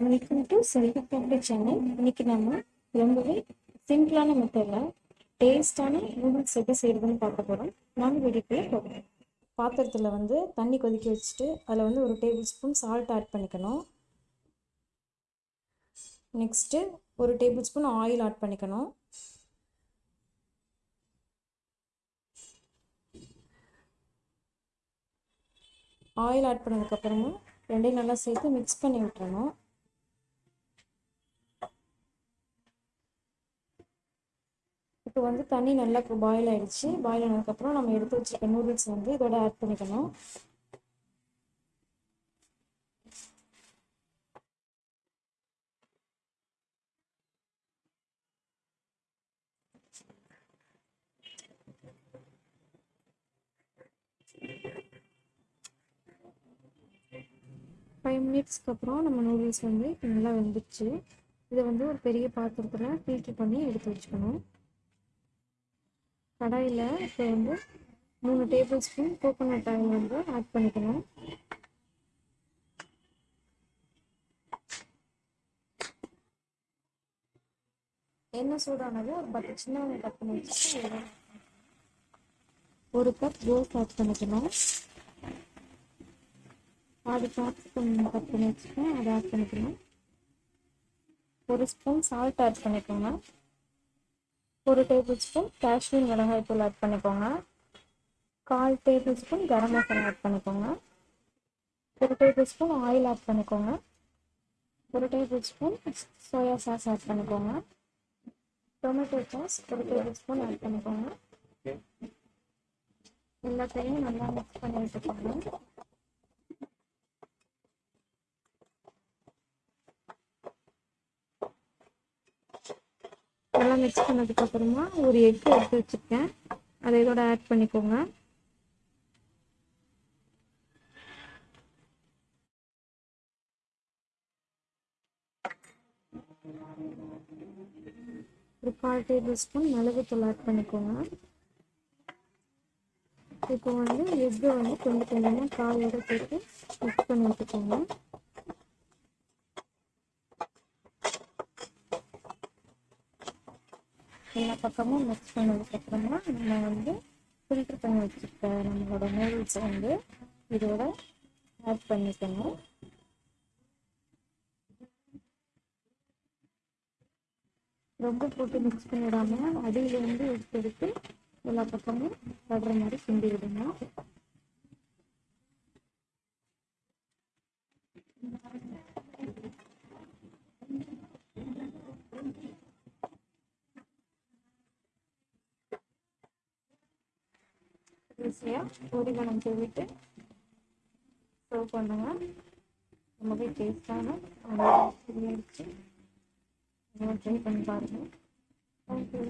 Welcome to Selvi family channel இன்னைக்கு நம்ம ரொம்பவே சிம்பிளான மெத்தடில் டேஸ்டான நூடுல்ஸ் எப்படி செய்யறதுன்னு பார்க்க போகிறோம் நாங்கள் வீடியோக்குள்ளே போகிறோம் பாத்திரத்தில் வந்து தண்ணி கொதிக்க வச்சுட்டு அதில் வந்து ஒரு டேபிள் ஸ்பூன் சால்ட் ஆட் பண்ணிக்கணும். நெக்ஸ்ட்டு ஒரு டேபிள் ஸ்பூன் ஆயில் ஆட் பண்ணிக்கணும் ஆயில் ஆட் பண்ணதுக்கப்புறமா ரெண்டையும் நல்லா சேர்த்து மிக்ஸ் பண்ணி விட்டுறணும். இப்போ வந்து தண்ணி நல்லா பாயில் ஆகிடுச்சி பாயில் ஆனதுக்கப்புறம் நம்ம எடுத்து வச்சுருக்க நூடுல்ஸ் வந்து இதோட ஆட் பண்ணிக்கணும். ஃபைவ் மினிட்ஸ்க்கு அப்புறம் நம்ம நூடுல்ஸ் வந்து நல்லா வெந்துச்சு இதை வந்து ஒரு பெரிய பாத்திரத்தில் ஃபில்ட்ரு பண்ணி எடுத்து வச்சுக்கணும். கடாயில் இப்போ வந்து மூணு டேபிள் ஸ்பூன் கோகோனட் ஆயில் வந்து ஆட் பண்ணிக்கணும். எண்ணெய் சூடானது ஒரு பத்து சின்ன வெங்காயம் கட் பண்ணி வச்சுட்டு ஒரு கப் ரோஸ் ஆட் பண்ணிக்கணும். பாதி கேப்சிகம் கட் பண்ணி வச்சுக்கோங்க அதை ஆட் பண்ணிக்கணும். ஒரு ஸ்பூன் சால்ட் ஆட் பண்ணிக்கோங்க. ஒரு டேபிள் ஸ்பூன் காஷ்மீர் மிளகாய் தூள் ஆட் பண்ணிக்கோங்க. கால் tablespoon garam masala add பண்ணிக்கோங்க. ஒரு டேபிள் ஸ்பூன் ஆயில் ஆட் பண்ணிக்கோங்க. ஒரு tablespoon soya sauce add பண்ணிக்கோங்க. டொமேட்டோ சாஸ் ஒரு டேபிள் ஸ்பூன் ஆட் பண்ணிக்கோங்க. எல்லாத்தையும் நல்லா மிக்ஸ் பண்ணி விட்டுக்கோங்க இதெல்லாம் மிக்ஸ் பண்ணதுக்கு அப்புறமா ஒரு எக் எடுத்து வச்சுருக்கேன். அதை இதோட ஆட் பண்ணிக்கோங்க. ஒரு கால் டேபிள் ஸ்பூன் மிளகுத்தூள் ஆட் பண்ணிக்கோங்க. இப்போ வந்து எக்கு வந்து கொஞ்சம் கொஞ்சமாக காயோட சேர்த்து மிக்ஸ் பண்ணி விட்டுக்கோங்க எல்லா பக்கமும் மிக்ஸ் பண்ணதுக்கப்புறமா நம்ம வந்து ஃபில்டர் பண்ணி வச்சுருக்க நம்மளோட நூடுல்ஸை வந்து இதோட ஆட் பண்ணிக்கணும். ரொம்ப போட்டு மிக்ஸ் பண்ணிடாமல் அடியில் வந்து எடுத்து எடுத்து எல்லா பக்கமும் படுற மாதிரி கிண்டி விடணும். ஈஸியாக பொரிகணம் தூவிட்டு சர்வ் பண்ணுங்கள் ரொம்பவே டேஸ்டான இருந்துச்சு ட்ரை பண்ணி பாருங்கள் தேங்க்யூ